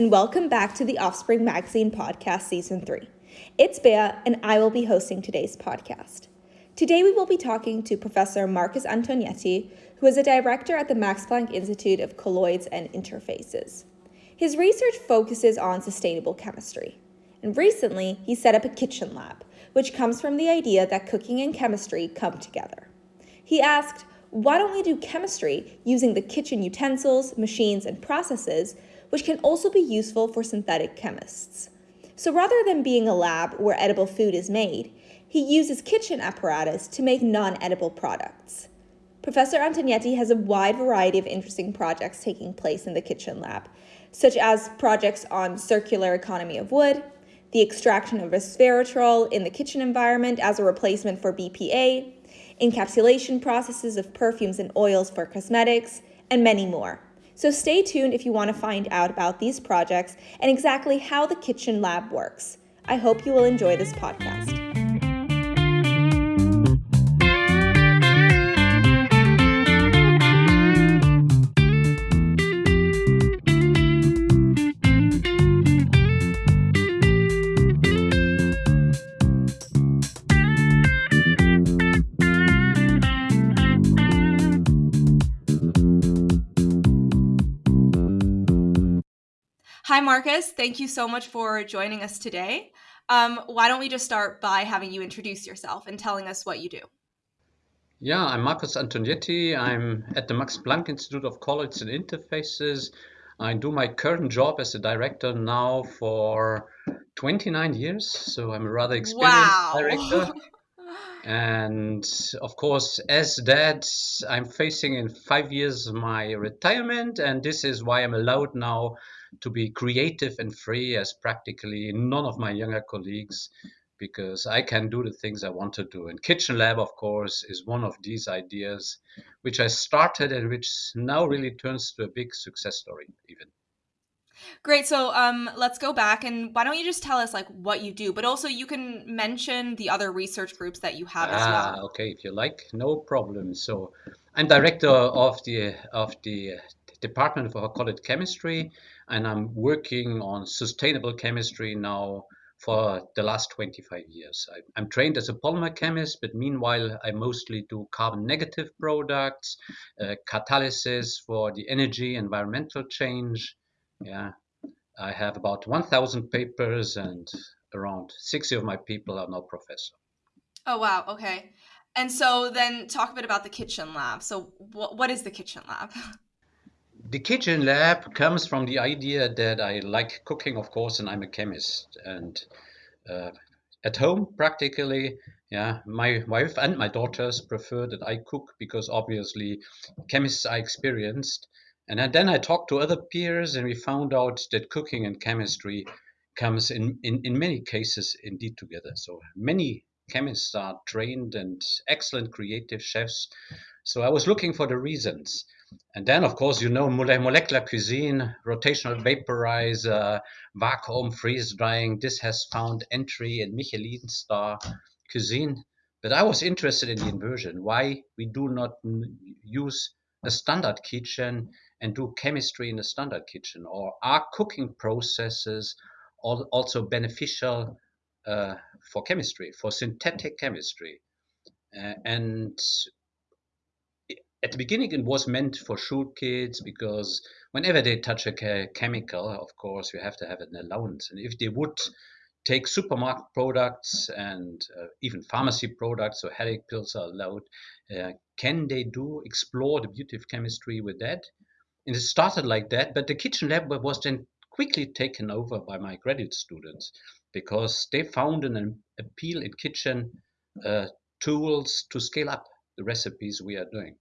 and welcome back to the Offspring Magazine Podcast Season 3. It's Bea, and I will be hosting today's podcast. Today, we will be talking to Professor Marcus Antonietti, who is a director at the Max Planck Institute of Colloids and Interfaces. His research focuses on sustainable chemistry, and recently, he set up a kitchen lab, which comes from the idea that cooking and chemistry come together. He asked, why don't we do chemistry using the kitchen utensils, machines, and processes, which can also be useful for synthetic chemists? So rather than being a lab where edible food is made, he uses kitchen apparatus to make non-edible products. Professor Antonietti has a wide variety of interesting projects taking place in the kitchen lab, such as projects on circular economy of wood, the extraction of resveratrol in the kitchen environment as a replacement for BPA, encapsulation processes of perfumes and oils for cosmetics, and many more. So stay tuned if you want to find out about these projects and exactly how the Kitchen Lab works. I hope you will enjoy this podcast. Hi, Marcus. Thank you so much for joining us today. Um, why don't we just start by having you introduce yourself and telling us what you do? Yeah, I'm Marcus Antonietti. I'm at the Max Planck Institute of Colloids and Interfaces. I do my current job as a director now for 29 years, so I'm a rather experienced wow. director. and of course, as that, I'm facing in five years my retirement, and this is why I'm allowed now to be creative and free as practically none of my younger colleagues because I can do the things I want to do. And Kitchen Lab, of course, is one of these ideas which I started and which now really turns to a big success story, even. Great. So um, let's go back and why don't you just tell us like what you do, but also you can mention the other research groups that you have as ah, well. Okay, if you like, no problem. So I'm director of the of the Department for Colloid Chemistry, and I'm working on sustainable chemistry now for the last 25 years. I, am trained as a polymer chemist, but meanwhile, I mostly do carbon negative products, uh, catalysis for the energy environmental change. Yeah, I have about 1,000 papers, and around 60 of my people are now professor. Oh, wow. Okay. And so then talk a bit about the kitchen lab. So, wh- what is the kitchen lab? the kitchen lab comes from the idea that I like cooking, of course, and I'm a chemist. And uh, at home, practically, yeah, my wife and my daughters prefer that I cook because obviously chemists are experienced. And then I talked to other peers, and we found out that cooking and chemistry comes in, in, in many cases indeed together. So many chemists are trained and excellent creative chefs. So I was looking for the reasons. And then, of course, you know molecular cuisine, rotational vaporizer, vacuum freeze drying. This has found entry in Michelin star cuisine. But I was interested in the inversion. Why we do not use a standard kitchen and do chemistry in a standard kitchen, or are cooking processes also beneficial uh, for chemistry, for synthetic chemistry? Uh, and at the beginning it was meant for school kids because whenever they touch a chemical of course you have to have an allowance. And if they would take supermarket products and uh, even pharmacy products so headache pills are allowed uh, can they do explore the beauty of chemistry with that? And it started like that but the kitchen lab was then quickly taken over by my graduate students because they found an appeal in kitchen uh, tools to scale up the recipes we are doing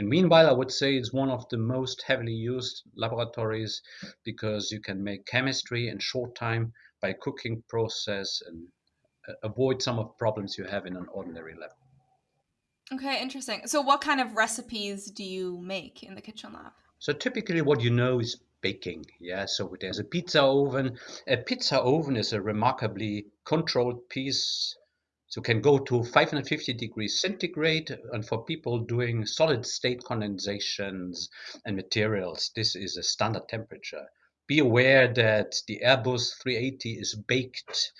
and meanwhile, I would say it's one of the most heavily used laboratories because you can make chemistry in short time by cooking process and uh, avoid some of problems you have in an ordinary lab. Okay, interesting. So what kind of recipes do you make in the kitchen lab? So typically what you know is baking. Yeah, so there's a pizza oven. A pizza oven is a remarkably controlled piece so can go to 550 degrees centigrade. And for people doing solid state condensations and materials, this is a standard temperature. be aware that the Airbus 380 is baked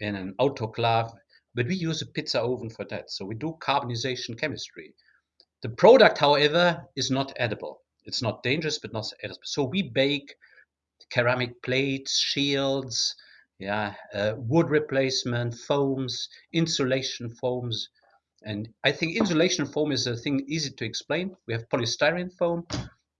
in an autoclave, but we use a pizza oven for that. So we do carbonization chemistry. The product, however, is not edible. It's not dangerous, but not edible. So we bake ceramic plates, shields, yeah, uh, wood replacement, foams, insulation foams. And I think insulation foam is a thing easy to explain. We have polystyrene foam.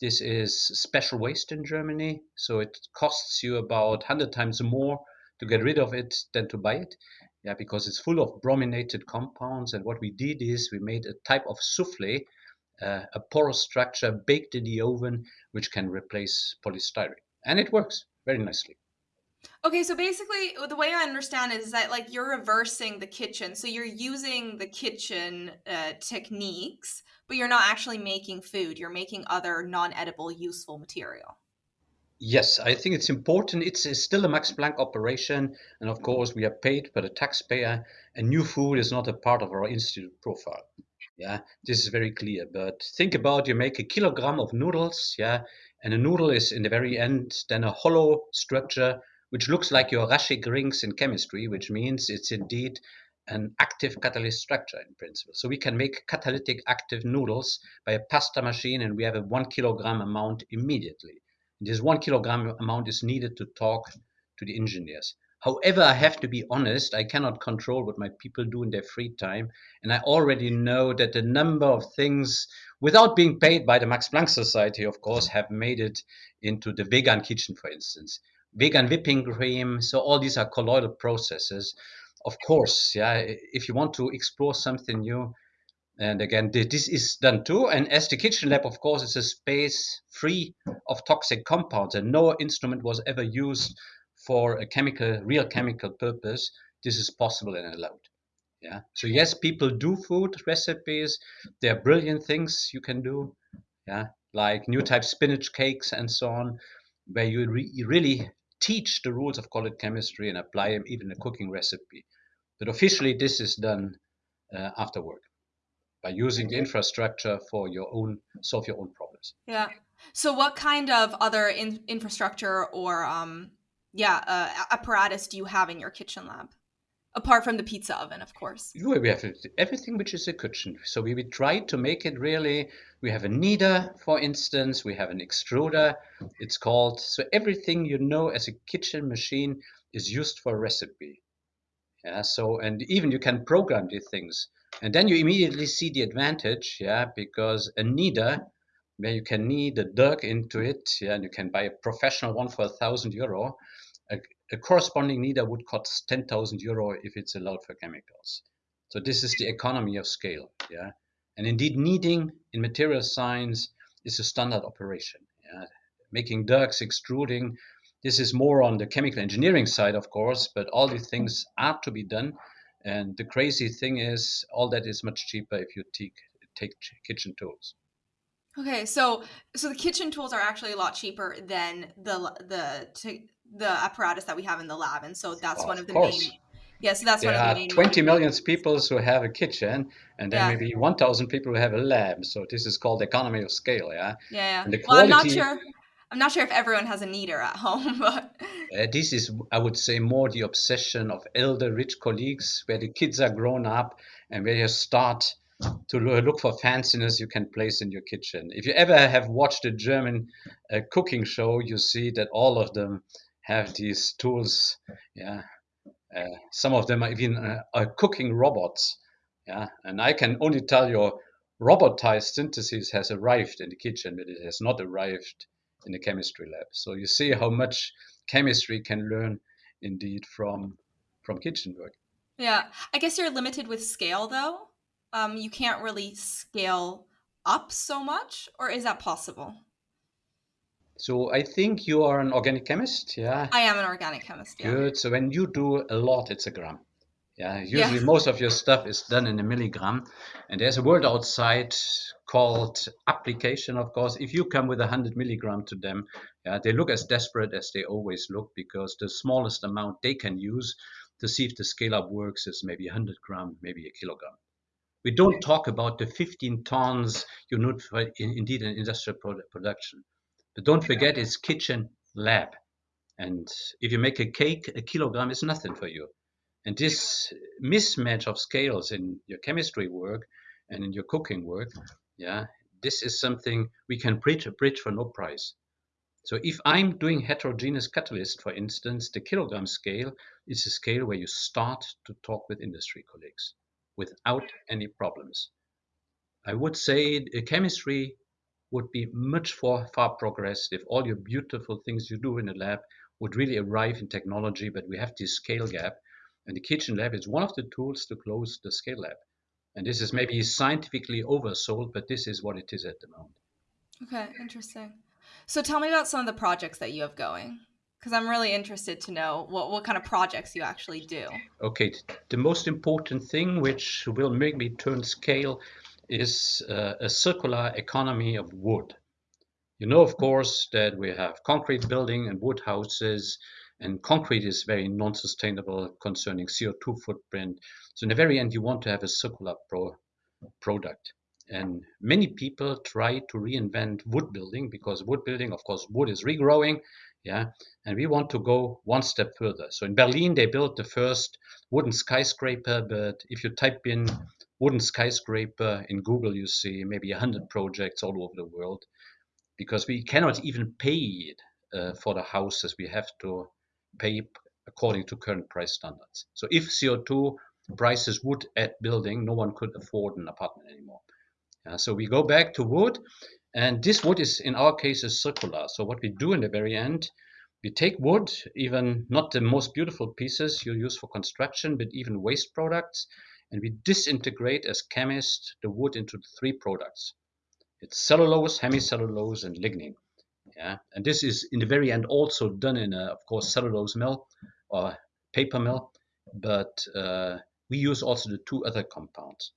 This is special waste in Germany, so it costs you about 100 times more to get rid of it than to buy it. Yeah, because it's full of brominated compounds. And what we did is we made a type of souffle, uh, a porous structure baked in the oven, which can replace polystyrene. And it works very nicely. Okay, so basically, the way I understand it is that like you're reversing the kitchen, so you're using the kitchen uh, techniques, but you're not actually making food. You're making other non-edible, useful material. Yes, I think it's important. It's, it's still a Max Planck operation, and of course, we are paid by the taxpayer. And new food is not a part of our institute profile. Yeah, this is very clear. But think about you make a kilogram of noodles, yeah, and a noodle is in the very end then a hollow structure which looks like your Raschig rings in chemistry, which means it's indeed an active catalyst structure in principle. So we can make catalytic active noodles by a pasta machine and we have a one kilogram amount immediately. This one kilogram amount is needed to talk to the engineers. However, I have to be honest, I cannot control what my people do in their free time. And I already know that a number of things, without being paid by the Max Planck Society, of course, have made it into the vegan kitchen, for instance vegan whipping cream. So all these are colloidal processes. Of course, yeah, if you want to explore something new, and again, this is done too. And as the kitchen lab, of course, is a space free of toxic compounds, and no instrument was ever used for a chemical, real chemical purpose. This is possible and allowed. Yeah. So yes, people do food recipes. There are brilliant things you can do. Yeah, like new type spinach cakes and so on, where you re- really teach the rules of colloid chemistry and apply them even in a cooking recipe. But officially, this is done uh, after work by using the infrastructure for your own solve your own problems. Yeah. So, what kind of other in- infrastructure or um, yeah uh, apparatus do you have in your kitchen lab? Apart from the pizza oven, of course. We have everything which is a kitchen. So we, we try to make it really. We have a kneader, for instance. We have an extruder. It's called. So everything you know as a kitchen machine is used for recipe. Yeah. So and even you can program these things, and then you immediately see the advantage. Yeah, because a kneader where you can knead a dirk into it. Yeah, and you can buy a professional one for a thousand euro. A, corresponding kneader would cost 10,000 euro if it's allowed for chemicals. So this is the economy of scale, yeah. And indeed, kneading in material science is a standard operation. Yeah? Making dirks, extruding, this is more on the chemical engineering side, of course, but all these things are to be done. And the crazy thing is, all that is much cheaper if you take, take kitchen tools. Okay, so so the kitchen tools are actually a lot cheaper than the the the apparatus that we have in the lab, and so that's one of the course. main. Yeah, so that's there one of the main. 20 million people who have a kitchen, and then Yeah. maybe 1,000 people who have a lab. So this is called economy of scale, yeah. Yeah, yeah. Well, I'm not sure. I'm not sure if everyone has a kneader at home, but Uh, this is, I would say, more the obsession of elder rich colleagues, where the kids are grown up and where you start to look for fanciness you can place in your kitchen. If you ever have watched a German uh, cooking show, you see that all of them have these tools. Yeah, uh, some of them are even uh, are cooking robots. Yeah, and I can only tell you, robotized synthesis has arrived in the kitchen, but it has not arrived in the chemistry lab. So you see how much chemistry can learn indeed from from kitchen work. yeah, I guess you're limited with scale though. Um, you can't really scale up so much, or is that possible? So I think you are an organic chemist, yeah. I am an organic chemist. Yeah. Good. So when you do a lot, it's a gram. Yeah. Usually Yeah. most of your stuff is done in a milligram, and there's a word outside called application. Of course, if you come with a hundred milligram to them, yeah, they look as desperate as they always look because the smallest amount they can use to see if the scale up works is maybe 100 gram, maybe a kilogram. We don't talk about the 15 tons you need for in, indeed an industrial product production. But don't forget it's kitchen lab. And if you make a cake, a kilogram is nothing for you. And this mismatch of scales in your chemistry work and in your cooking work, yeah, this is something we can bridge, a bridge for no price. So if I'm doing heterogeneous catalyst, for instance, the kilogram scale is a scale where you start to talk with industry colleagues without any problems. I would say chemistry would be much far, far progressed if all your beautiful things you do in the lab would really arrive in technology, but we have this scale gap. And the kitchen lab is one of the tools to close the scale lab. And this is maybe scientifically oversold, but this is what it is at the moment. Okay, interesting. So tell me about some of the projects that you have going, because I'm really interested to know what, what kind of projects you actually do. Okay, the most important thing which will make me turn scale is uh, a circular economy of wood. You know, of course, that we have concrete building and wood houses, and concrete is very non-sustainable concerning CO2 footprint. So in the very end, you want to have a circular pro product. And many people try to reinvent wood building because wood building, of course, wood is regrowing. Yeah. And we want to go one step further. So in Berlin, they built the first wooden skyscraper. But if you type in wooden skyscraper in Google, you see maybe 100 projects all over the world because we cannot even pay uh, for the houses. We have to pay according to current price standards. So if CO2 prices would add building, no one could afford an apartment anymore. Uh, so we go back to wood, and this wood is, in our case, is circular. So what we do in the very end, we take wood, even not the most beautiful pieces you use for construction, but even waste products, and we disintegrate as chemists the wood into three products. It's cellulose, hemicellulose, and lignin. Yeah, and this is in the very end also done in a, of course, cellulose mill or paper mill, but uh, we use also the two other compounds.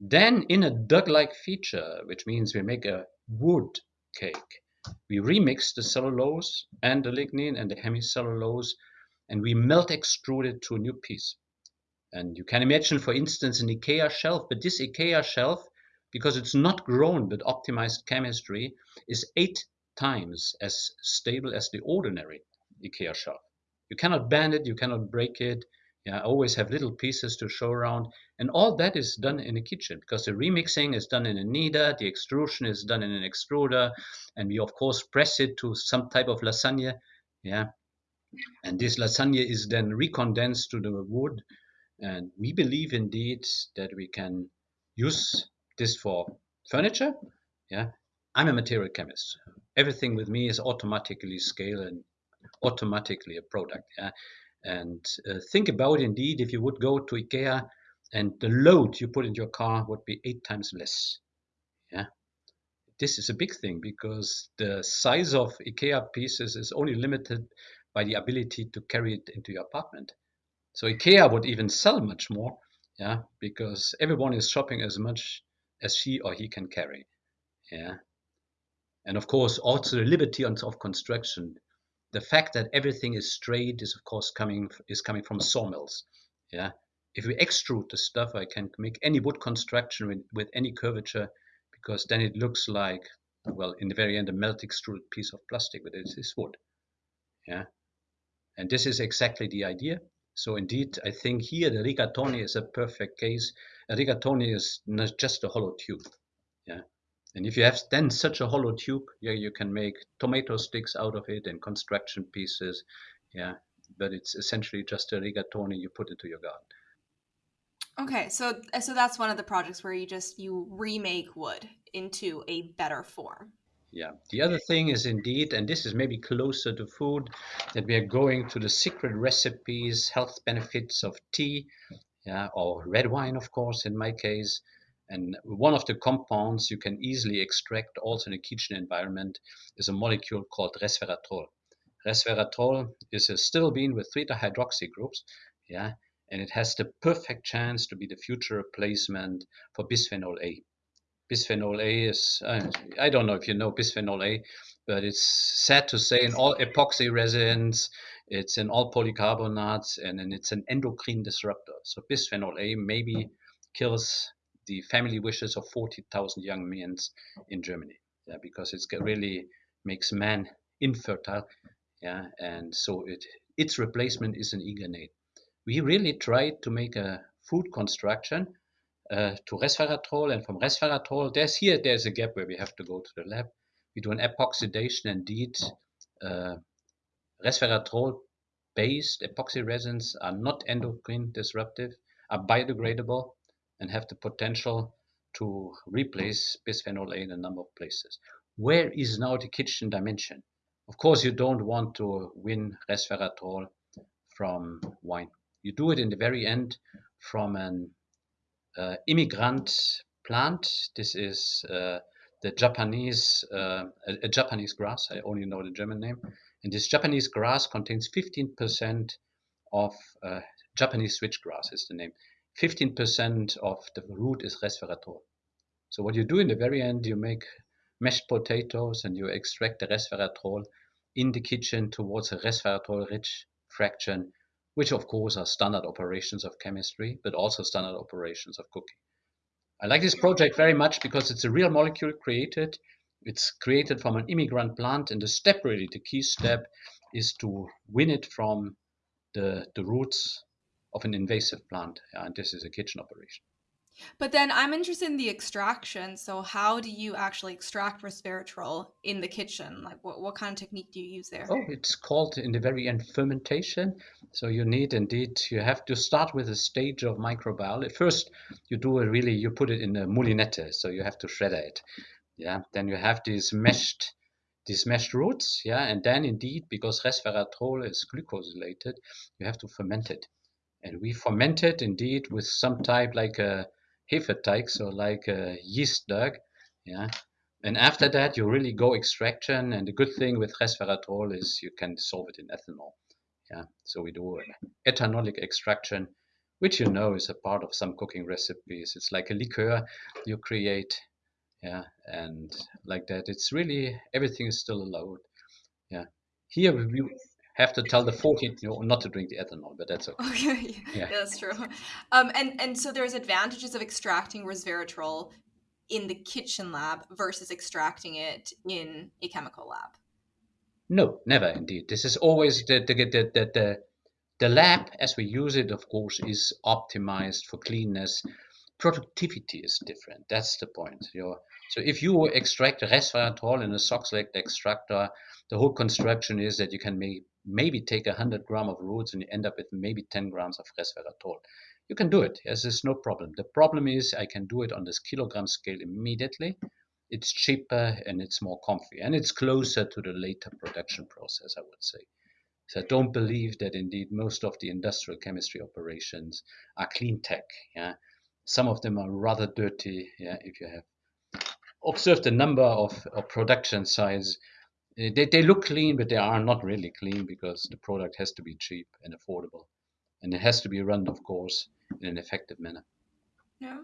Then in a Doug-like feature, which means we make a wood cake, we remix the cellulose and the lignin and the hemicellulose, and we melt extrude it to a new piece. And you can imagine, for instance, an IKEA shelf, but this IKEA shelf, because it's not grown but optimized chemistry, is eight times as stable as the ordinary IKEA shelf. You cannot bend it, you cannot break it, yeah, always have little pieces to show around. And all that is done in the kitchen because the remixing is done in a kneader, the extrusion is done in an extruder, and we of course press it to some type of lasagna. Yeah. And this lasagna is then recondensed to the wood. And we believe indeed that we can use this for furniture. Yeah. I'm a material chemist. Everything with me is automatically scale and automatically a product. Yeah. And uh, think about indeed if you would go to IKEA and the load you put in your car would be eight times less. Yeah. This is a big thing because the size of IKEA pieces is only limited by the ability to carry it into your apartment. So IKEA would even sell much more, yeah, because everyone is shopping as much as she or he can carry. Yeah. And of course, also the liberty of construction the fact that everything is straight is of course coming is coming from sawmills. Yeah, if we extrude the stuff, I can make any wood construction with, with any curvature because then it looks like well in the very end a melt extruded piece of plastic, but it is wood. Yeah, and this is exactly the idea. So indeed, I think here the rigatoni is a perfect case. A rigatoni is not just a hollow tube. Yeah, and if you have then such a hollow tube, yeah, you can make tomato sticks out of it and construction pieces. Yeah, but it's essentially just a rigatoni you put into your garden. Okay, so so that's one of the projects where you just you remake wood into a better form. Yeah. The other thing is indeed, and this is maybe closer to food, that we are going to the secret recipes, health benefits of tea, yeah, or red wine, of course, in my case, and one of the compounds you can easily extract also in a kitchen environment is a molecule called resveratrol. Resveratrol is a stilbene with three hydroxy groups, yeah, and it has the perfect chance to be the future replacement for bisphenol A. Bisphenol A is, I don't know if you know bisphenol A, but it's sad to say in all epoxy resins, it's in all polycarbonates, and, then it's an endocrine disruptor. So bisphenol A maybe kills the family wishes of 40,000 young men in Germany. Yeah, because it really makes men infertile. Yeah, and so it its replacement is an Iganate. We really tried to make a food construction uh, to resveratrol, and from resveratrol, there's here there's a gap where we have to go to the lab. We do an epoxidation, indeed. Uh, resveratrol based epoxy resins are not endocrine disruptive, are biodegradable, and have the potential to replace bisphenol A in a number of places. Where is now the kitchen dimension? Of course, you don't want to win resveratrol from wine. You do it in the very end from an immigrant plant. This is uh, the Japanese, uh, a, a, Japanese grass. I only know the German name. And this Japanese grass contains 15% of Japanese switchgrass is the name. 15% of the root is resveratrol. So what you do in the very end, you make mashed potatoes and you extract the resveratrol in the kitchen towards a resveratrol rich fraction, which of course are standard operations of chemistry, but also standard operations of cooking. I like this project very much because it's a real molecule created. It's created from an immigrant plant, and the step really, the key step, is to win it from the, the roots of an invasive plant. And this is a kitchen operation. But then I'm interested in the extraction. So how do you actually extract resveratrol in the kitchen? Like what, what kind of technique do you use there? Oh, it's called in the very end fermentation. So you need indeed, you have to start with a stage of microbiology. First, you do a really, you put it in a moulinette. So you have to shred it. Yeah. Then you have these meshed, these meshed roots. Yeah. And then indeed, because resveratrol is glucosylated, you have to ferment it. And we ferment it indeed with some type like a Hefeteig, so like a yeast duck. Yeah. And after that, you really go extraction. And the good thing with resveratrol is you can dissolve it in ethanol. Yeah. So we do an ethanolic extraction, which you know is a part of some cooking recipes. It's like a liqueur you create. Yeah. And like that, it's really everything is still allowed. Yeah. Here we have to tell the 14 you know, not to drink the ethanol, but that's okay. Okay, yeah, yeah. that's true. Um, and and so there's advantages of extracting resveratrol in the kitchen lab versus extracting it in a chemical lab. No, never. Indeed, this is always the the the the, the, the lab as we use it. Of course, is optimized for cleanness. Productivity is different. That's the point. You're, so if you extract resveratrol in a Soxhlet extractor, the whole construction is that you can make maybe take 100 gram of roots and you end up with maybe 10 grams of resveratrol. You can do it. Yes, there's no problem. The problem is I can do it on this kilogram scale immediately. It's cheaper and it's more comfy and it's closer to the later production process, I would say. So I don't believe that indeed most of the industrial chemistry operations are clean tech. Yeah, some of them are rather dirty. Yeah, if you have observed the number of, of production sites they, they look clean, but they are not really clean because the product has to be cheap and affordable. And it has to be run, of course, in an effective manner. Yeah.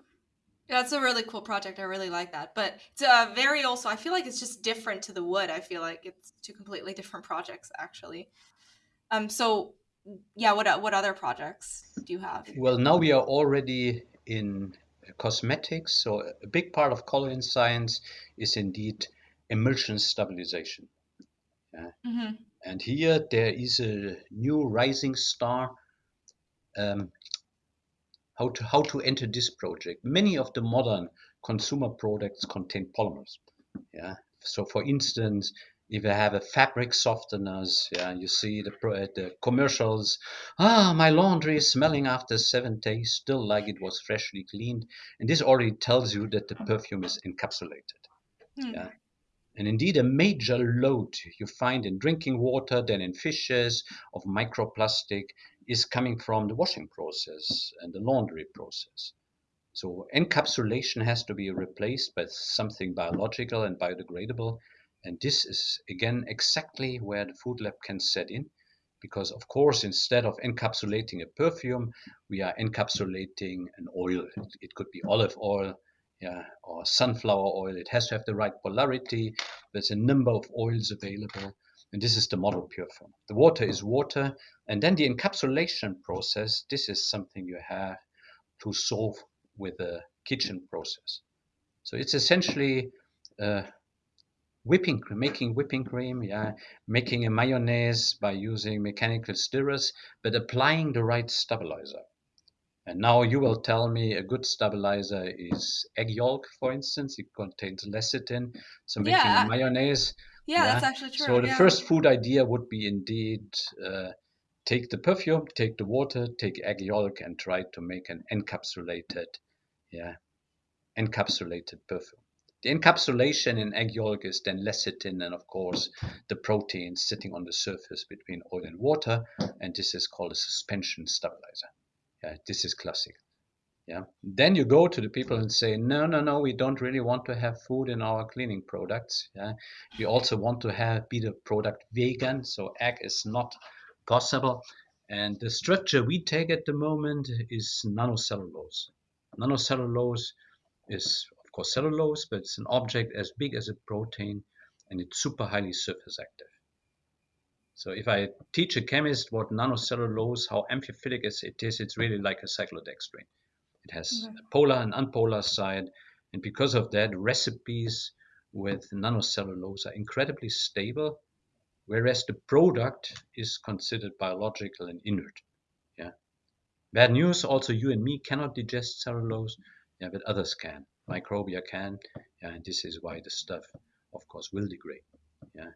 Yeah, it's a really cool project. I really like that. But it's uh, very also, I feel like it's just different to the wood. I feel like it's two completely different projects, actually. Um. So, yeah, what, what other projects do you have? Well, now we are already in cosmetics. So, a big part of colloid science is indeed emulsion stabilization. Yeah. Mm-hmm. And here there is a new rising star. Um, how to how to enter this project? Many of the modern consumer products contain polymers. Yeah. So, for instance, if you have a fabric softeners, yeah, you see the the commercials. Ah, my laundry is smelling after seven days, still like it was freshly cleaned, and this already tells you that the perfume is encapsulated. Mm. Yeah, and indeed, a major load you find in drinking water, then in fishes of microplastic, is coming from the washing process and the laundry process. So, encapsulation has to be replaced by something biological and biodegradable. And this is, again, exactly where the food lab can set in. Because, of course, instead of encapsulating a perfume, we are encapsulating an oil. It could be olive oil, yeah, or sunflower oil. It has to have the right polarity. There's a number of oils available. And this is the model pure form. The water is water. And then the encapsulation process, this is something you have to solve with a kitchen process. So it's essentially uh, whipping making whipping cream yeah making a mayonnaise by using mechanical stirrers but applying the right stabilizer and now you will tell me a good stabilizer is egg yolk for instance it contains lecithin so making Yeah. a mayonnaise Yeah, that's actually true. so the yeah. first food idea would be indeed uh, take the perfume take the water take egg yolk and try to make an encapsulated yeah encapsulated perfume the encapsulation in egg yolk is then lecithin and of course the protein sitting on the surface between oil and water, and this is called a suspension stabilizer. Yeah, this is classic. Yeah. Then you go to the people and say, no, no, no, we don't really want to have food in our cleaning products. Yeah. We also want to have be the product vegan, so egg is not possible. And the structure we take at the moment is nanocellulose. Nanocellulose is of course cellulose, but it's an object as big as a protein and it's super highly surface active. So if I teach a chemist what nanocellulose, how amphiphilic it is, it's really like a cyclodextrin. It has mm-hmm. Okay. a polar and unpolar side, and because of that, recipes with nanocellulose are incredibly stable, whereas the product is considered biological and inert. Yeah. Bad news, also you and me cannot digest cellulose, yeah, but others can microbia can, yeah, and this is why the stuff, of course, will degrade. Yeah.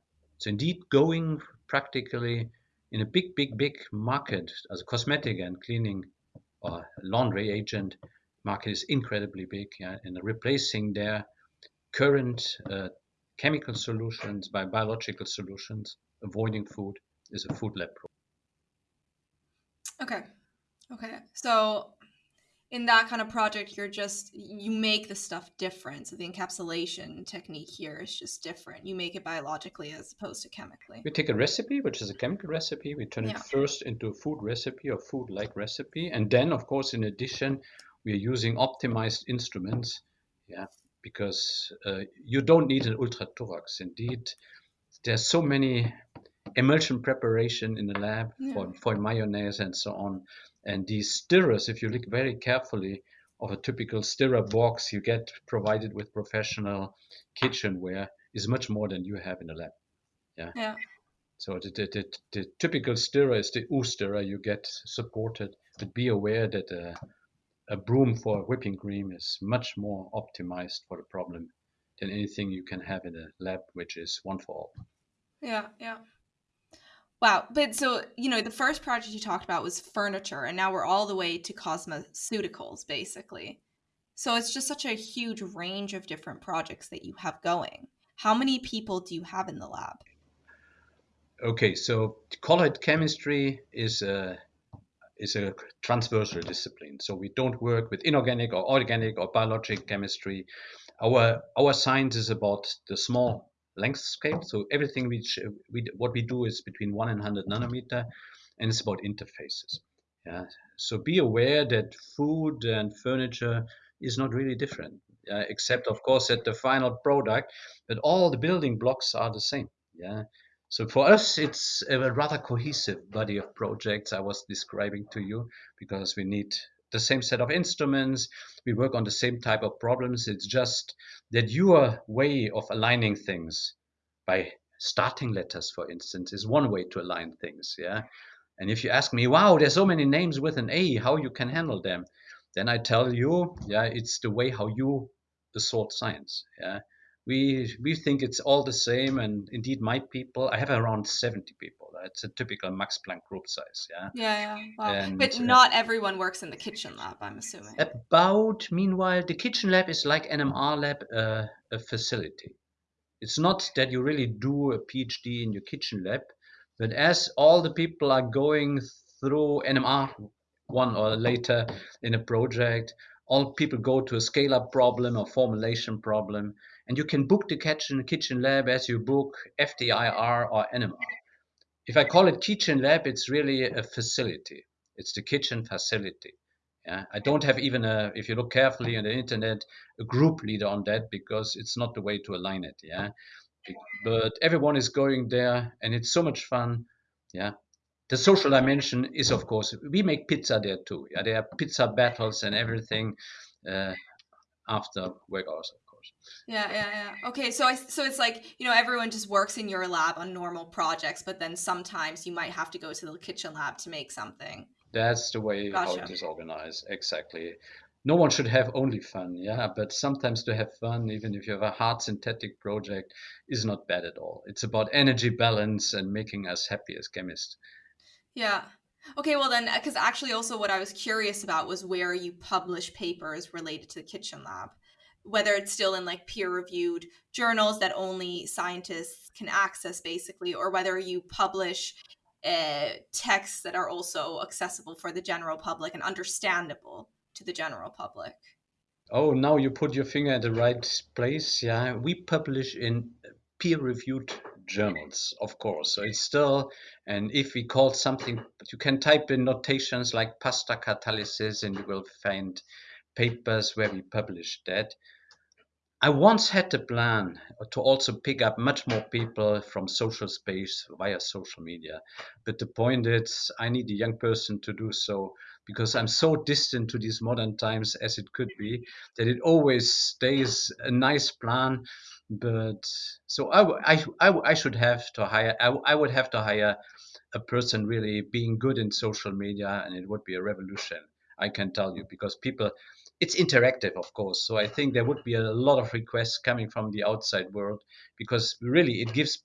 So indeed, going practically in a big, big, big market as a cosmetic and cleaning or laundry agent market is incredibly big, yeah, and replacing their current uh, chemical solutions by biological solutions, avoiding food is a food lab problem. Okay. Okay. So in that kind of project you're just you make the stuff different so the encapsulation technique here is just different you make it biologically as opposed to chemically We take a recipe, which is a chemical recipe, we turn Yeah. it first into a food recipe or food like recipe. And then, of course, in addition, we are using optimized instruments. Yeah, because uh, you don't need an ultra thorax. Indeed, there's so many emulsion preparation in the lab for, for mayonnaise and so on. And these stirrers, if you look very carefully of a typical stirrer box you get provided with professional kitchenware, is much more than you have in the lab. yeah So the, the, the, the typical stirrer is the U stirrer you get supported, but be aware that a, a broom for whipping cream is much more optimized for the problem than anything you can have in a lab, which is one for all. yeah yeah wow but so you know the first project you talked about was furniture and now we're all the way to cosmeceuticals basically so it's just such a huge range of different projects that you have going how many people do you have in the lab Okay, so colloid chemistry is a is a transversal discipline. So we don't work with inorganic or organic or biologic chemistry. Our our science is about the small length scale. So everything which we what we do is between one and hundred nanometer, and it's about interfaces. Yeah. So be aware that food and furniture is not really different, uh, except of course at the final product. But all the building blocks are the same. Yeah. So for us, it's a rather cohesive body of projects I was describing to you because we need the same set of instruments. We work on the same type of problems. It's just that your way of aligning things by starting letters, for instance, is one way to align things. Yeah. And if you ask me, wow, there's so many names with an A, how you can handle them, then I tell you, yeah, it's the way how you assort science. Yeah we we think it's all the same and indeed my people i have around 70 people. It's a typical max planck group size yeah? Yeah yeah wow. And, but uh, not everyone works in the kitchen lab i'm assuming. About meanwhile the kitchen lab is like an nmr lab uh, a facility. It's not that you really do a phd in your kitchen lab but as all the people are going through nmr one or later in a project all people go to a scale up problem or formulation problem and you can book the kitchen kitchen lab as you book FTIR or NMR. If I call it kitchen lab, it's really a facility. It's the kitchen facility. Yeah, I don't have even a. If you look carefully on the internet, a group leader on that because it's not the way to align it. Yeah, but everyone is going there, and it's so much fun. Yeah, the social dimension is of course we make pizza there too. Yeah, there are pizza battles and everything uh, after work course. Yeah, yeah, yeah. Okay, so I so it's like you know everyone just works in your lab on normal projects, but then sometimes you might have to go to the kitchen lab to make something. That's the way gotcha. how it is organized. Exactly. No one should have only fun, yeah, but sometimes to have fun, even if you have a hard synthetic project, is not bad at all. It's about energy balance and making us happy as chemists. Yeah. Okay, well then, because actually, also what I was curious about was where you publish papers related to the kitchen lab, whether it's still in like peer reviewed journals that only scientists can access, basically, or whether you publish uh, texts that are also accessible for the general public and understandable to the general public. Oh, now you put your finger at the right place. Yeah, we publish in peer reviewed journals, of course. So it's still, and if we call something, you can type in notations like pasta catalysis and you will find papers where we published that. I once had the plan to also pick up much more people from social space via social media. But the point is, I need a young person to do so because I'm so distant to these modern times as it could be that it always stays a nice plan but so I, I, I, I should have to hire I, I would have to hire a person really being good in social media and it would be a revolution i can tell you because people it's interactive of course so i think there would be a lot of requests coming from the outside world because really it gives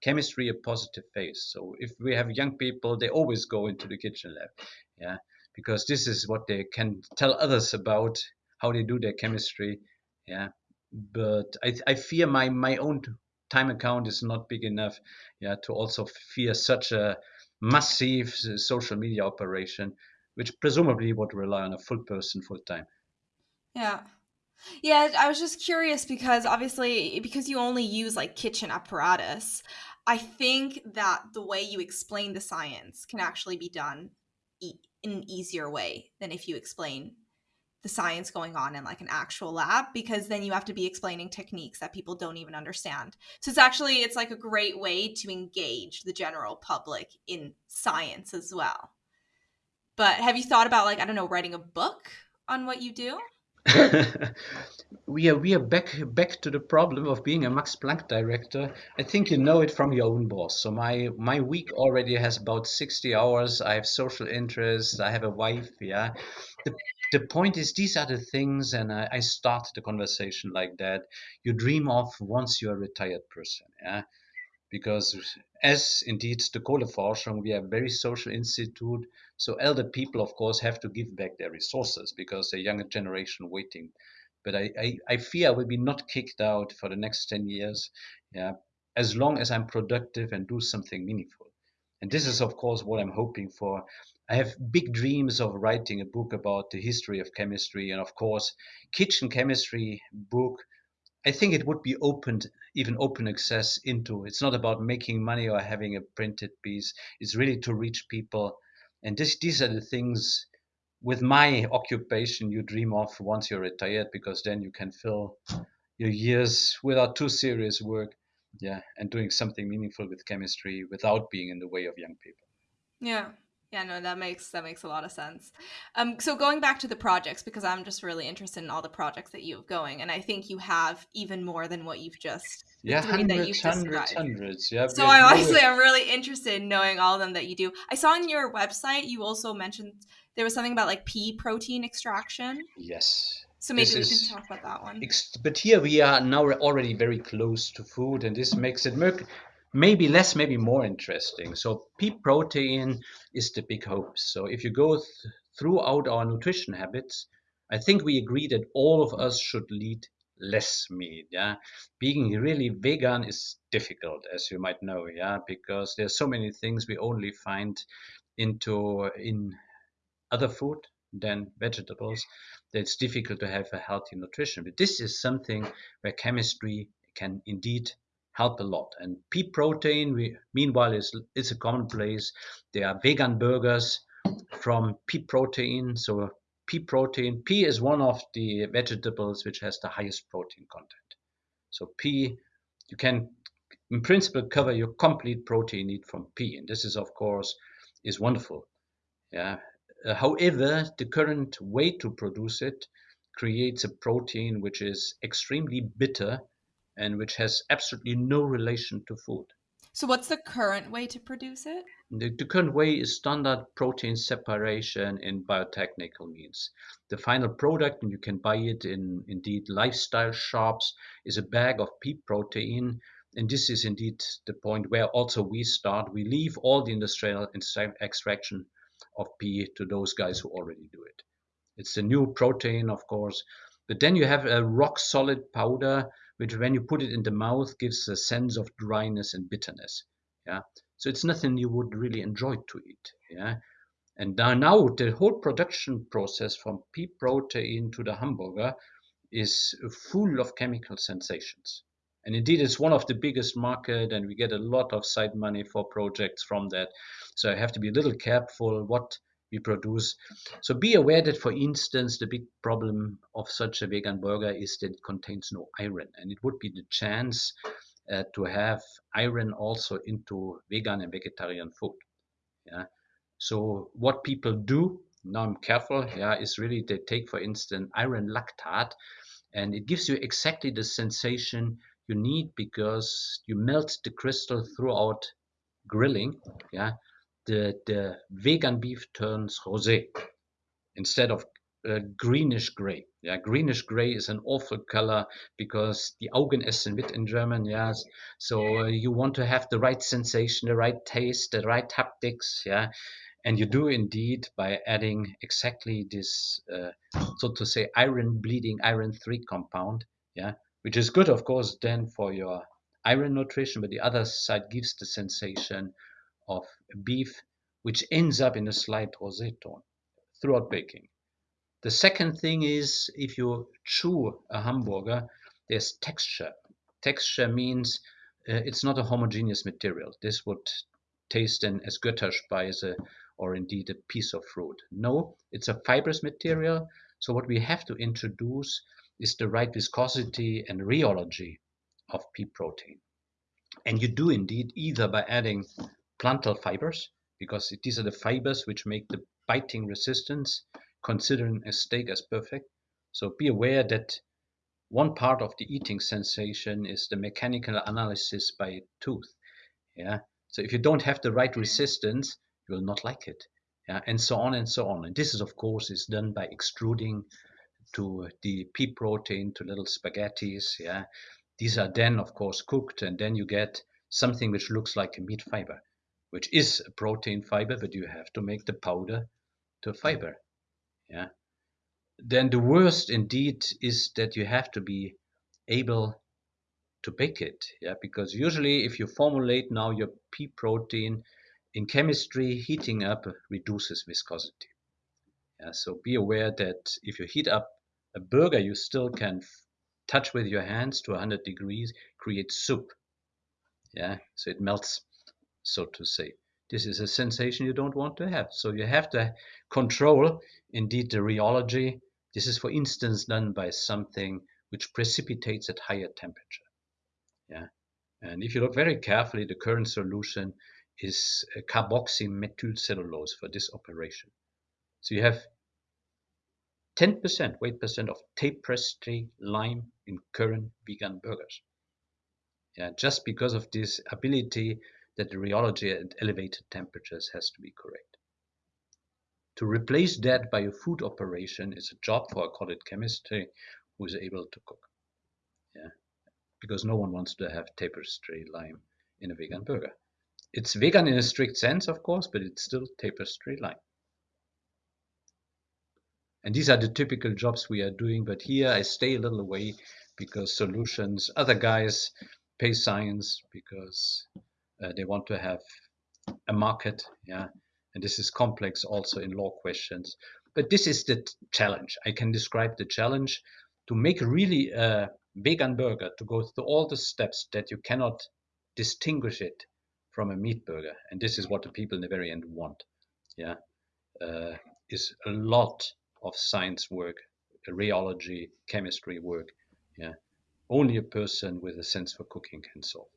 chemistry a positive face. So if we have young people they always go into the kitchen lab yeah because this is what they can tell others about how they do their chemistry yeah. But I, I fear my my own time account is not big enough yeah to also fear such a massive social media operation which presumably would rely on a full person full time yeah yeah i was just curious because obviously because you only use like kitchen apparatus i think that the way you explain the science can actually be done in an easier way than if you explain the science going on in like an actual lab because then you have to be explaining techniques that people don't even understand. So it's actually it's like a great way to engage the general public in science as well. But have you thought about like I don't know writing a book on what you do? we are we are back back to the problem of being a Max Planck director. I think you know it from your own boss. So my my week already has about sixty hours. I have social interests. I have a wife. Yeah, the the point is these are the things, and I, I started the conversation like that. You dream of once you're a retired person. Yeah, because as indeed the Kohleforschung, we are a very social institute. So elder people, of course, have to give back their resources because the younger generation waiting. But I, I, I fear I will be not kicked out for the next 10 years, yeah, as long as I'm productive and do something meaningful. And this is, of course, what I'm hoping for. I have big dreams of writing a book about the history of chemistry and, of course, kitchen chemistry book I think it would be opened, even open access into. It's not about making money or having a printed piece. It's really to reach people. And this, these are the things with my occupation you dream of once you're retired, because then you can fill your years without too serious work. Yeah. And doing something meaningful with chemistry without being in the way of young people. Yeah. Yeah, no, that makes that makes a lot of sense. Um, so going back to the projects, because I'm just really interested in all the projects that you have going, and I think you have even more than what you've just yeah, hundreds, hundreds, hundreds. Yeah. So I honestly, I'm really interested in knowing all of them that you do. I saw on your website you also mentioned there was something about like pea protein extraction. Yes. So maybe we can talk about that one. But here we are now already very close to food, and this makes it maybe less, maybe more interesting. So pea protein is the big hope. So if you go th throughout our nutrition habits, I think we agree that all of us should lead less meat. Yeah, being really vegan is difficult, as you might know. Yeah, because there's so many things we only find into in other food than vegetables that it's difficult to have a healthy nutrition. But this is something where chemistry can indeed help a lot. And pea protein, we, meanwhile, is is a commonplace. There are vegan burgers from pea protein. So pea protein, pea is one of the vegetables which has the highest protein content. So pea, you can in principle cover your complete protein need from pea, and this is of course is wonderful. Yeah. Uh, however, the current way to produce it creates a protein which is extremely bitter and which has absolutely no relation to food. So, what's the current way to produce it? The, the, current way is standard protein separation in biotechnical means. The final product, and you can buy it in indeed lifestyle shops, is a bag of pea protein. And this is indeed the point where also we start. We leave all the industrial extraction of pea to those guys who already do it. It's a new protein, of course, but then you have a rock solid powder, which when you put it in the mouth gives a sense of dryness and bitterness. Yeah. So it's nothing you would really enjoy to eat. Yeah. And now the whole production process from pea protein to the hamburger is full of chemical sensations. And indeed, it's one of the biggest market, and we get a lot of side money for projects from that. So I have to be a little careful what we produce. So be aware that, for instance, the big problem of such a vegan burger is that it contains no iron, and it would be the chance uh, to have iron also into vegan and vegetarian food. Yeah. So what people do now, I'm careful. Yeah, is really they take, for instance, iron lactate, and it gives you exactly the sensation you need because you melt the crystal throughout grilling. Yeah, the, the vegan beef turns rosé instead of uh, greenish gray. Yeah, greenish gray is an awful color because the Augen essen mit in German. Yes, so uh, you want to have the right sensation, the right taste, the right haptics. Yeah, and you do indeed by adding exactly this, uh, so to say, iron bleeding iron three compound. Yeah, which is good, of course, then for your iron nutrition, but the other side gives the sensation of beef, which ends up in a slight rosé tone throughout baking. The second thing is if you chew a hamburger, there's texture. Texture means uh, it's not a homogeneous material. This would taste then as Götterspeise or indeed a piece of fruit. No, it's a fibrous material. So what we have to introduce is the right viscosity and rheology of pea protein. And you do indeed either by adding plantal fibers, because these are the fibers which make the biting resistance, considering a steak as perfect. So be aware that one part of the eating sensation is the mechanical analysis by tooth. Yeah. So if you don't have the right mm-hmm. resistance, you will not like it. Yeah, and so on and so on. And this is of course is done by extruding to the pea protein to little spaghettis. Yeah. These are then of course cooked and then you get something which looks like a meat fiber which is a protein fiber, but you have to make the powder to a fiber. Yeah. Then the worst indeed is that you have to be able to bake it. Yeah, because usually if you formulate now your pea protein in chemistry, heating up reduces viscosity. Yeah, so be aware that if you heat up a burger, you still can touch with your hands to 100 degrees, create soup. Yeah, so it melts so to say. This is a sensation you don't want to have. So you have to control indeed the rheology. This is, for instance, done by something which precipitates at higher temperature. Yeah. And if you look very carefully, the current solution is carboxymethylcellulose for this operation. So you have 10% weight percent of tapestry lime in current vegan burgers. Yeah, just because of this ability that the rheology at elevated temperatures has to be correct. To replace that by a food operation is a job for a college chemist eh, who is able to cook. Yeah, because no one wants to have tapestry lime in a vegan burger. It's vegan in a strict sense, of course, but it's still tapestry lime. And these are the typical jobs we are doing, but here I stay a little away because solutions, other guys pay science because uh, they want to have a market, yeah, and this is complex also in law questions. But this is the challenge. I can describe the challenge to make really a vegan burger to go through all the steps that you cannot distinguish it from a meat burger, and this is what the people in the very end want. Yeah, uh, is a lot of science work, rheology, chemistry work. Yeah, only a person with a sense for cooking can solve.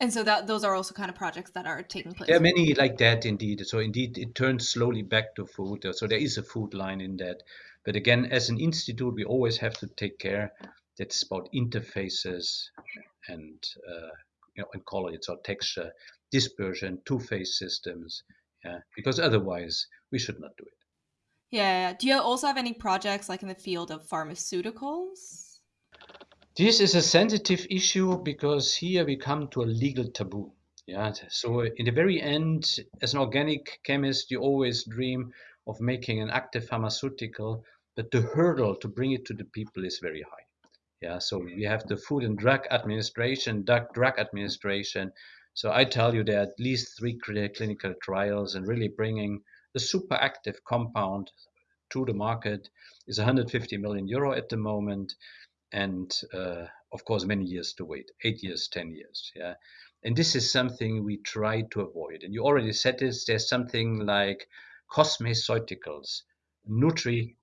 And so that those are also kind of projects that are taking place. There are many like that indeed. So indeed, it turns slowly back to food. So there is a food line in that. But again, as an institute, we always have to take care that's about interfaces and uh, you know and call it or texture, dispersion, two-phase systems. Yeah, because otherwise we should not do it. Yeah. Do you also have any projects like in the field of pharmaceuticals? This is a sensitive issue because here we come to a legal taboo. Yeah. So in the very end, as an organic chemist, you always dream of making an active pharmaceutical, but the hurdle to bring it to the people is very high. Yeah. So we have the Food and Drug Administration, drug, drug administration. So I tell you there are at least three clinical trials and really bringing the super active compound to the market is 150 million euro at the moment and uh, of course many years to wait eight years ten years yeah? And this is something we try to avoid. And you already said this there's something like cosmeceuticals nutri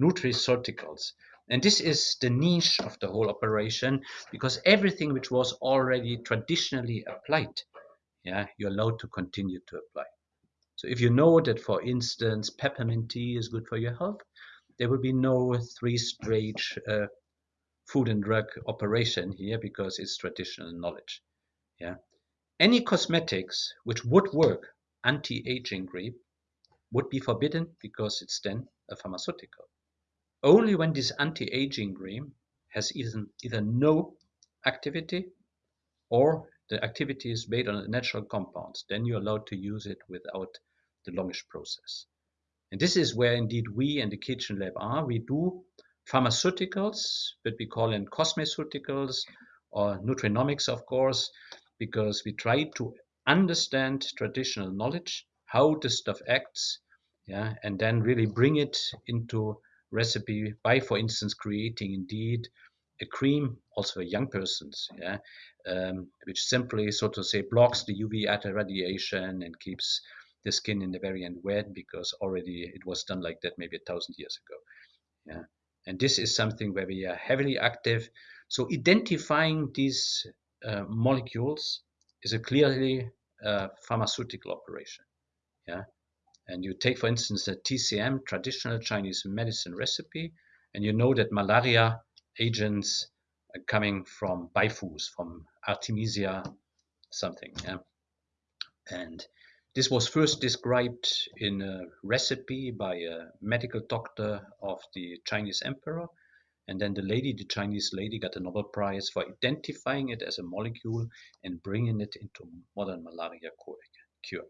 nutriceuticals. And this is the niche of the whole operation because everything which was already traditionally applied yeah you're allowed to continue to apply. So if you know that, for instance, peppermint tea is good for your health, there will be no three-stage uh, food and drug operation here because it's traditional knowledge. Yeah. Any cosmetics which would work anti-aging cream would be forbidden because it's then a pharmaceutical. Only when this anti-aging cream has either, either no activity or the activity is based on natural compounds, then you're allowed to use it without the longish process. And this is where indeed we and the Kitchen Lab are. We do pharmaceuticals, but we call them cosmeceuticals or nutrinomics, of course, because we try to understand traditional knowledge, how the stuff acts, yeah, and then really bring it into recipe by, for instance, creating indeed a cream also for young persons, yeah, um, which simply, so to say, blocks the UV radiation and keeps the skin in the very end wet because already it was done like that maybe a thousand years ago. Yeah, and this is something where we are heavily active. So identifying these uh, molecules is a clearly uh, pharmaceutical operation. Yeah, and you take, for instance, a TCM, traditional Chinese medicine recipe, and you know that malaria agents are coming from Beifuß, from Artemisia something. Yeah, and this was first described in a recipe by a medical doctor of the Chinese emperor. And then the lady, the Chinese lady, got a Nobel Prize for identifying it as a molecule and bringing it into modern malaria cure.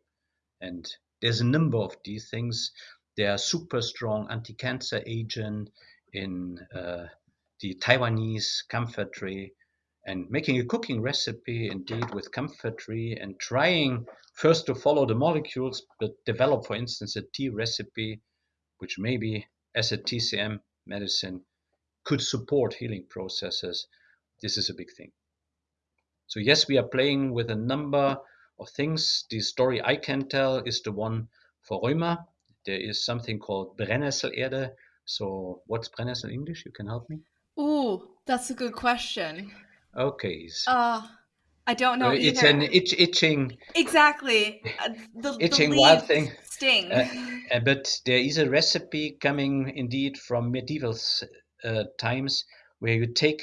And there's a number of these things. They are super strong anti-cancer agent in uh, the Taiwanese comfrey and making a cooking recipe indeed with comfrey and trying first to follow the molecules, but develop, for instance, a tea recipe, which maybe as a TCM medicine could support healing processes. This is a big thing. So yes, we are playing with a number of things. The story I can tell is the one for Rheuma. There is something called Brennnesselerde. So what's Brennnessel English? You can help me? Oh, that's a good question. Okay. Uh, I don't know. It's an itch, itching. Exactly. Uh, the, itching the wild thing. Sting. Uh, uh, but there is a recipe coming indeed from medieval uh, times where you take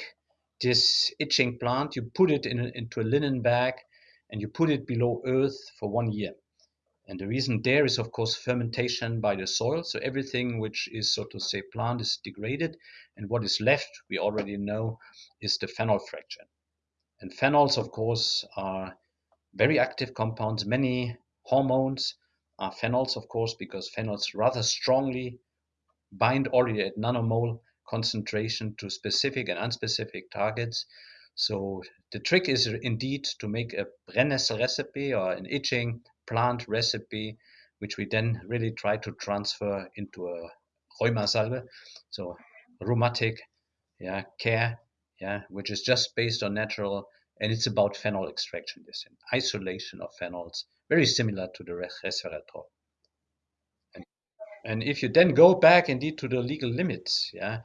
this itching plant, you put it in a, into a linen bag, and you put it below earth for one year. And the reason there is, of course, fermentation by the soil. So everything which is, so to say, plant is degraded. And what is left, we already know, is the phenol fraction. And phenols, of course, are very active compounds. Many hormones are phenols, of course, because phenols rather strongly bind already at nanomole concentration to specific and unspecific targets. So the trick is indeed to make a Brennnessel recipe or an itching plant recipe, which we then really try to transfer into a Rheuma Salve, so rheumatic yeah, care yeah, which is just based on natural, and it's about phenol extraction, this isolation of phenols, very similar to the resveratrol. And, and if you then go back indeed to the legal limits, yeah,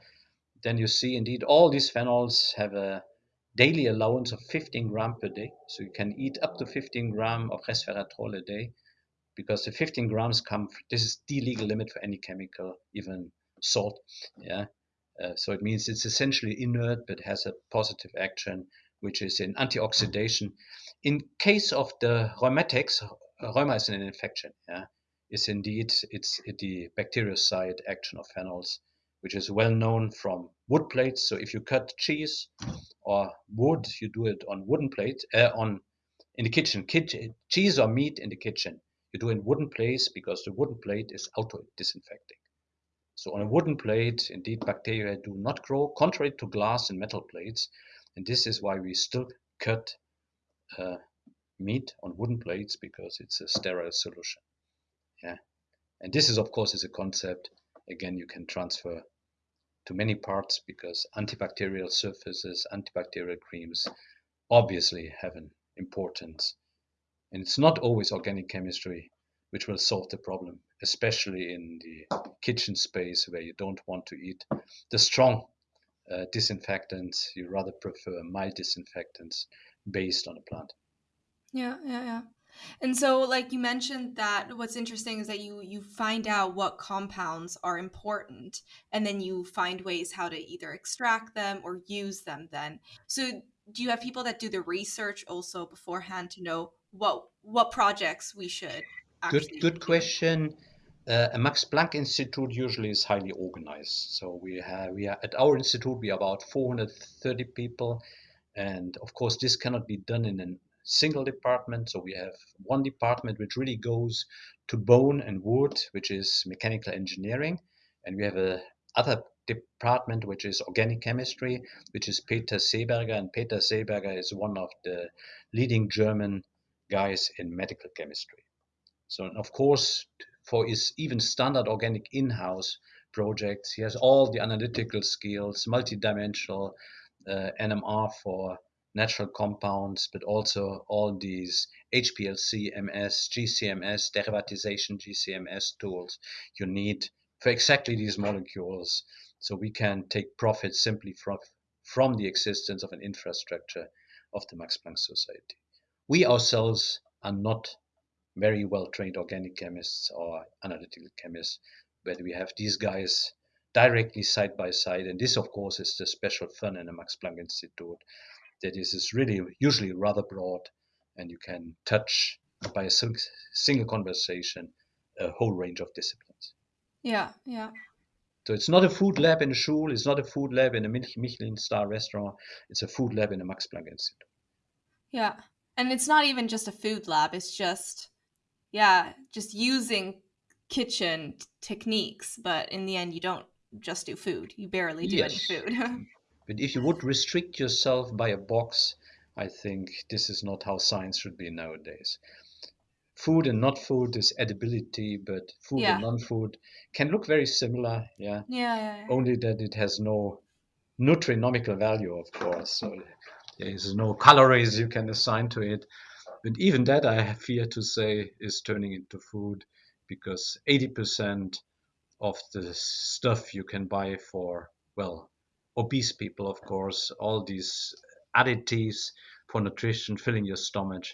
then you see indeed all these phenols have a daily allowance of 15 gram per day. So you can eat up to 15 gram of resveratrol a day because the 15 grams come, this is the legal limit for any chemical, even salt. Yeah. Uh, so it means it's essentially inert but has a positive action, which is in antioxidation. In case of the rheumatics, rheuma is an infection. Yeah, is indeed it's the bactericide action of phenols, which is well known from wood plates. So if you cut cheese or wood, you do it on wooden plate uh, on in the kitchen. kitchen. Cheese or meat in the kitchen, you do in wooden plates because the wooden plate is auto disinfecting. So on a wooden plate, indeed, bacteria do not grow, contrary to glass and metal plates. And this is why we still cut uh, meat on wooden plates because it's a sterile solution. Yeah. And this is, of course, is a concept, again, you can transfer to many parts because antibacterial surfaces, antibacterial creams obviously have an importance. And it's not always organic chemistry which will solve the problem, especially in the kitchen space where you don't want to eat the strong uh, disinfectants. You rather prefer mild disinfectants based on a plant. Yeah, yeah, yeah. And so like you mentioned that what's interesting is that you you find out what compounds are important and then you find ways how to either extract them or use them then. So do you have people that do the research also beforehand to know what what projects we should Good, good question. Uh, a Max Planck Institute usually is highly organized. So we have we are at our institute we are about 430 people, and of course this cannot be done in a single department. So we have one department which really goes to bone and wood, which is mechanical engineering, and we have a other department which is organic chemistry, which is Peter Seeberger, and Peter Seeberger is one of the leading German guys in medical chemistry. So of course, for his even standard organic in-house projects, he has all the analytical skills, multidimensional uh, NMR for natural compounds, but also all these HPLC, MS, GCMS, derivatization GCMS tools you need for exactly these molecules. So we can take profit simply from, from the existence of an infrastructure of the Max Planck Society. We ourselves are not very well trained organic chemists or analytical chemists, but we have these guys directly side by side. And this, of course, is the special fun in the Max Planck Institute. That is, is really usually rather broad, and you can touch by a single conversation a whole range of disciplines. Yeah, yeah. So it's not a food lab in a school, it's not a food lab in a Michelin star restaurant, it's a food lab in a Max Planck Institute. Yeah. And it's not even just a food lab, it's just yeah, just using kitchen techniques, but in the end, you don't just do food. You barely do yes. any food. but if you would restrict yourself by a box, I think this is not how science should be nowadays. Food and not food is edibility, but food yeah. and non-food can look very similar. Yeah? yeah. Yeah, yeah. Only that it has no nutrinomical value, of course. So there is no calories you can assign to it. But even that, I fear to say, is turning into food because 80% of the stuff you can buy for, well, obese people, of course, all these additives for nutrition, filling your stomach,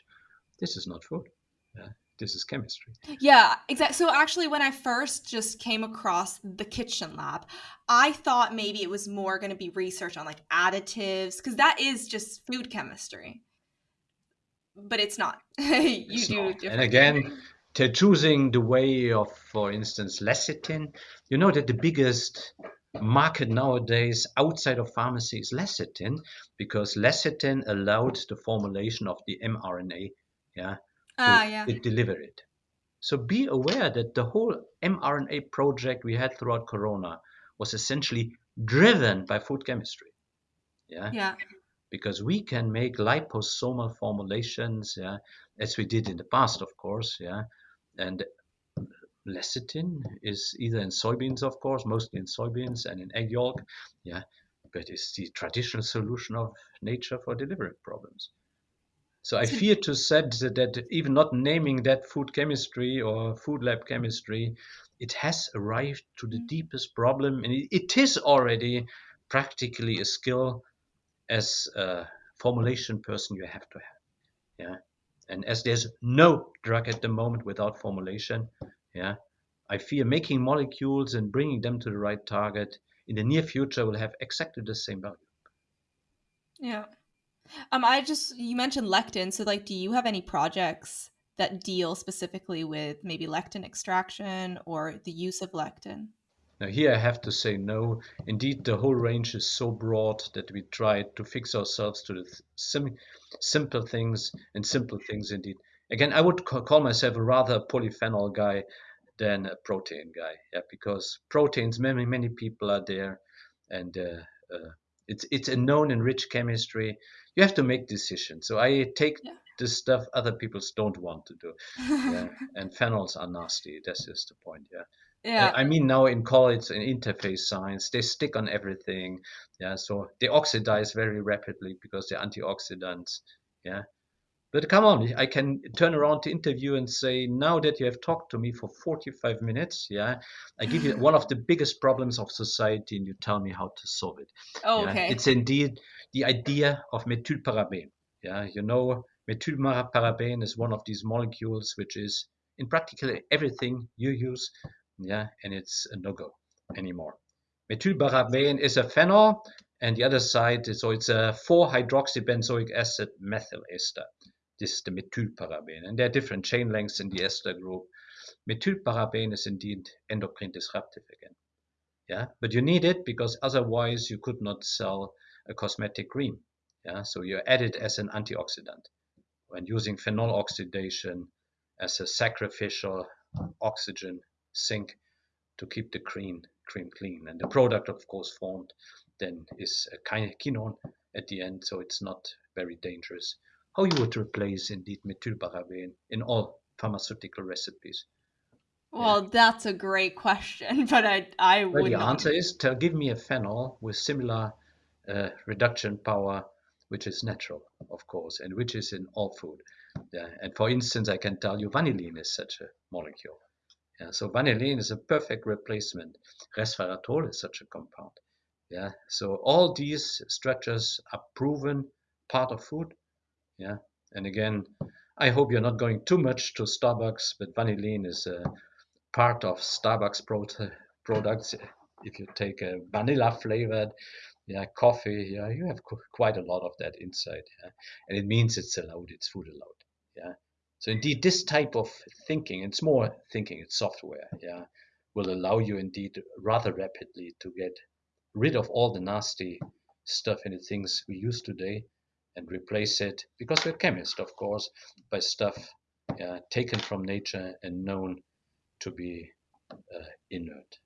this is not food. Yeah, this is chemistry. Yeah, exactly. So actually, when I first just came across the kitchen lab, I thought maybe it was more going to be research on like additives because that is just food chemistry but it's not. you it's do not. And again, to choosing the way of, for instance, lecithin, you know that the biggest market nowadays outside of pharmacy is lecithin because lecithin allowed the formulation of the mRNA, yeah, to ah, yeah. deliver it. So be aware that the whole mRNA project we had throughout Corona was essentially driven by food chemistry. Yeah. Yeah because we can make liposomal formulations, yeah, as we did in the past, of course, yeah, and lecithin is either in soybeans, of course, mostly in soybeans and in egg yolk, yeah, but it's the traditional solution of nature for delivery problems. So I fear to say that even not naming that food chemistry or food lab chemistry, it has arrived to the mm. deepest problem, and it is already practically a skill as a formulation person you have to have. Yeah. And as there's no drug at the moment without formulation, yeah, I fear making molecules and bringing them to the right target in the near future will have exactly the same value. Yeah. Um, I just you mentioned lectin, so like, do you have any projects that deal specifically with maybe lectin extraction or the use of lectin? Now here I have to say no. Indeed, the whole range is so broad that we try to fix ourselves to the sim simple things and simple things indeed. Again, I would call myself a rather polyphenol guy than a protein guy, yeah, because proteins, many many people are there, and uh, uh, it's it's a known and rich chemistry. You have to make decisions. So I take yeah. the stuff other people don't want to do. yeah. And phenols are nasty. That's just the point. Yeah. Yeah. I mean now in college in interface science, they stick on everything. Yeah. So they oxidize very rapidly because they're antioxidants. Yeah. But come on, I can turn around to interview and say, now that you have talked to me for 45 minutes, yeah, I give you one of the biggest problems of society and you tell me how to solve it. Oh, yeah? okay. It's indeed the idea of methylparaben. Yeah, you know, methylparaben is one of these molecules which is in practically everything you use, yeah, and it's a no-go anymore. Methylparaben is a phenol, and the other side, is, so it's a 4-hydroxybenzoic acid methyl ester. This is the methylparaben. And there are different chain lengths in the ester group. Methylparaben is indeed endocrine disruptive again. Yeah, but you need it because otherwise you could not sell a cosmetic cream. Yeah, so you add it as an antioxidant when using phenol oxidation as a sacrificial oxygen sink to keep the cream cream clean. And the product, of course, formed then is a kind of quinone at the end, so it's not very dangerous how you would replace indeed methylparaben in all pharmaceutical recipes? Well, yeah. that's a great question, but I I would. The answer is to give me a phenol with similar uh, reduction power, which is natural, of course, and which is in all food. Yeah. And for instance, I can tell you vanillin is such a molecule. Yeah. So vanillin is a perfect replacement. Resveratrol is such a compound. Yeah. So all these structures are proven part of food yeah, and again, I hope you're not going too much to Starbucks, but vanillin is a part of Starbucks pro products. If you take a vanilla flavored yeah, coffee, yeah, you have quite a lot of that inside. Yeah? And it means it's allowed, it's food allowed. Yeah. So indeed, this type of thinking, it's more thinking, it's software, yeah, will allow you indeed rather rapidly to get rid of all the nasty stuff in the things we use today and replace it, because we're chemists, of course, by stuff uh, taken from nature and known to be uh, inert.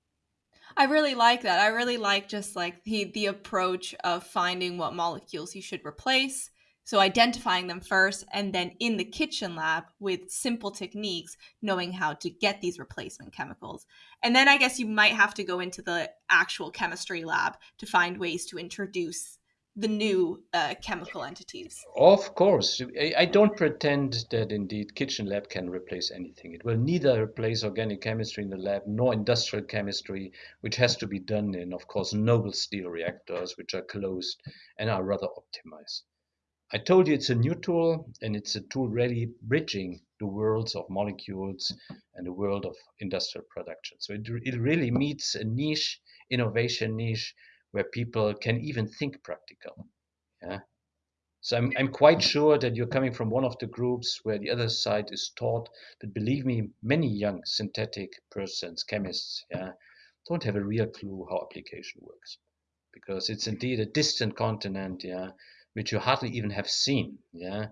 I really like that. I really like just like the the approach of finding what molecules you should replace. So identifying them first and then in the kitchen lab with simple techniques knowing how to get these replacement chemicals. And then I guess you might have to go into the actual chemistry lab to find ways to introduce the new uh, chemical entities. Of course. I don't pretend that indeed kitchen lab can replace anything. It will neither replace organic chemistry in the lab nor industrial chemistry, which has to be done in, of course, noble steel reactors, which are closed and are rather optimized. I told you it's a new tool and it's a tool really bridging the worlds of molecules and the world of industrial production. So it, it really meets a niche, innovation niche, where people can even think practical. Yeah. So I'm, I'm quite sure that you're coming from one of the groups where the other side is taught, but believe me, many young synthetic persons, chemists, yeah, don't have a real clue how application works. Because it's indeed a distant continent, yeah, which you hardly even have seen, yeah.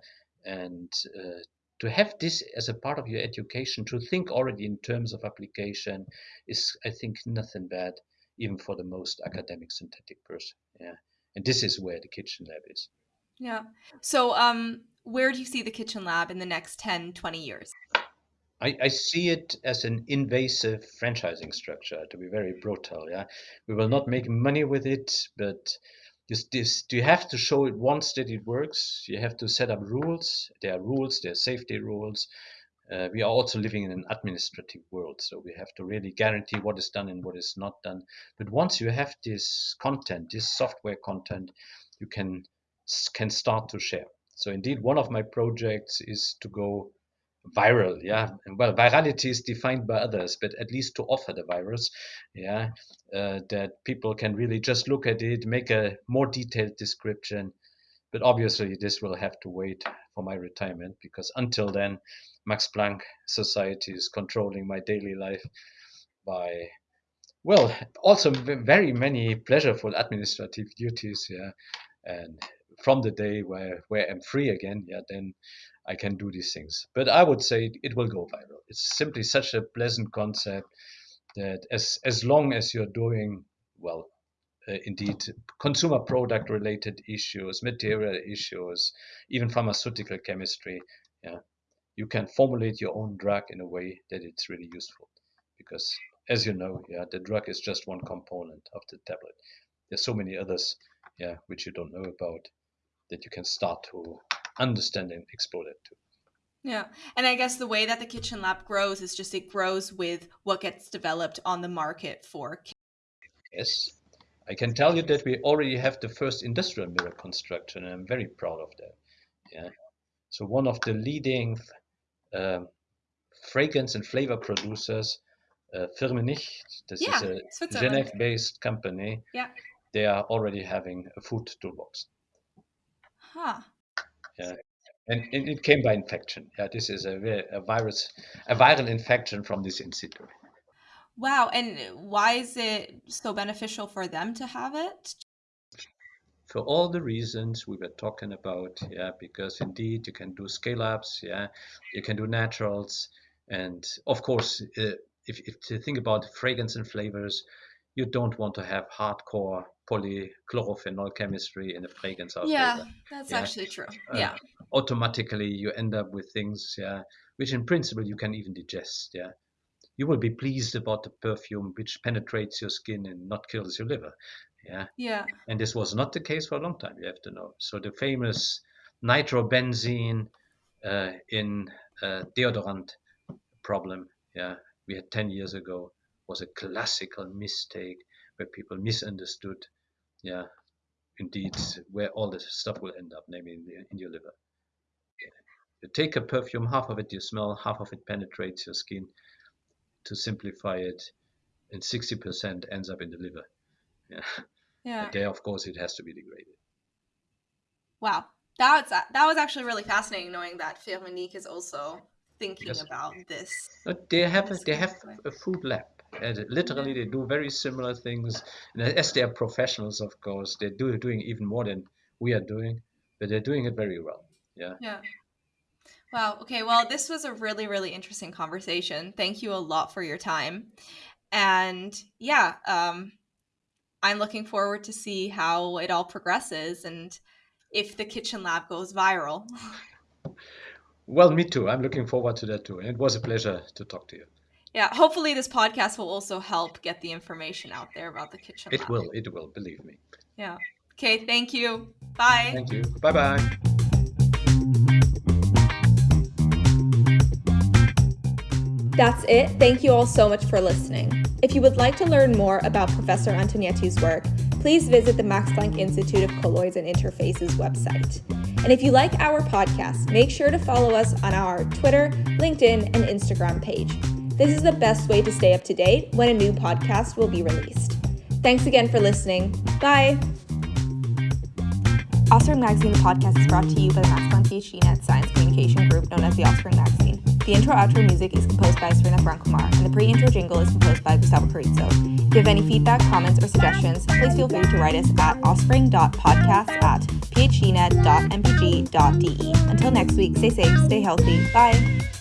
And uh, to have this as a part of your education, to think already in terms of application is, I think, nothing bad even for the most academic synthetic person. Yeah. And this is where the kitchen lab is. Yeah. So um where do you see the kitchen lab in the next 10, 20 years? I, I see it as an invasive franchising structure, to be very brutal. Yeah, we will not make money with it, but this, this, you have to show it once that it works. You have to set up rules. There are rules. There are safety rules uh, we are also living in an administrative world, so we have to really guarantee what is done and what is not done. But once you have this content, this software content, you can can start to share. So indeed, one of my projects is to go viral yeah well virality is defined by others but at least to offer the virus yeah uh, that people can really just look at it make a more detailed description but obviously this will have to wait for my retirement because until then max planck society is controlling my daily life by well also very many pleasureful administrative duties yeah and from the day where where i'm free again yeah then I can do these things. But I would say it will go viral. It's simply such a pleasant concept that as as long as you're doing well, uh, indeed, consumer product related issues, material issues, even pharmaceutical chemistry, yeah, you can formulate your own drug in a way that it's really useful. Because as you know, yeah, the drug is just one component of the tablet. There's so many others, yeah, which you don't know about that you can start to understand and explore that too. Yeah. And I guess the way that the kitchen lab grows is just it grows with what gets developed on the market for. Yes. I can tell you that we already have the first industrial mirror construction, and I'm very proud of that. Yeah. So one of the leading uh, fragrance and flavor producers, uh, Firmenich, this yeah, is a Genève-based company. Yeah. They are already having a food toolbox. Huh. Yeah. And, it came by infection. Yeah, this is a, a virus, a viral infection from this institute. Wow. And why is it so beneficial for them to have it? For all the reasons we were talking about, yeah, because indeed you can do scale ups, yeah, you can do naturals, and of course, uh, if, if to think about fragrance and flavors, you don't want to have hardcore polychlorophenol chemistry in a fragrance yeah that's yeah. actually true uh, yeah automatically you end up with things yeah which in principle you can even digest yeah you will be pleased about the perfume which penetrates your skin and not kills your liver yeah yeah and this was not the case for a long time you have to know so the famous nitrobenzene uh, in uh, deodorant problem yeah we had 10 years ago was a classical mistake where people misunderstood yeah, indeed, where all this stuff will end up, namely in, the, in your liver. You take a perfume, half of it you smell, half of it penetrates your skin. To simplify it, and 60% ends up in the liver. Yeah. Yeah. And there, of course, it has to be degraded. Wow, that was that was actually really fascinating, knowing that Firmenich is also thinking about this. They have a, they have a food lab and literally, they do very similar things. And as they are professionals, of course, they're do, doing even more than we are doing, but they're doing it very well. Yeah. Yeah. Wow. Okay. Well, this was a really, really interesting conversation. Thank you a lot for your time. And yeah, um, I'm looking forward to see how it all progresses and if the kitchen lab goes viral. well, me too. I'm looking forward to that too. And it was a pleasure to talk to you yeah hopefully this podcast will also help get the information out there about the kitchen lab. it lab. will it will believe me yeah okay thank you bye thank you bye bye That's it. Thank you all so much for listening. If you would like to learn more about Professor Antonietti's work, please visit the Max Planck Institute of Colloids and Interfaces website. And if you like our podcast, make sure to follow us on our Twitter, LinkedIn, and Instagram page. This is the best way to stay up to date when a new podcast will be released. Thanks again for listening. Bye. Offspring Magazine, the podcast, is brought to you by the Max Planck PhD Science Group, known as the Offspring Magazine. The intro-outro music is composed by Serena Brankumar, and the pre-intro jingle is composed by Gustavo Carrizo. If you have any feedback, comments, or suggestions, please feel free to write us at offspring.podcast at phdnet.mpg.de. Until next week, stay safe, stay healthy. Bye.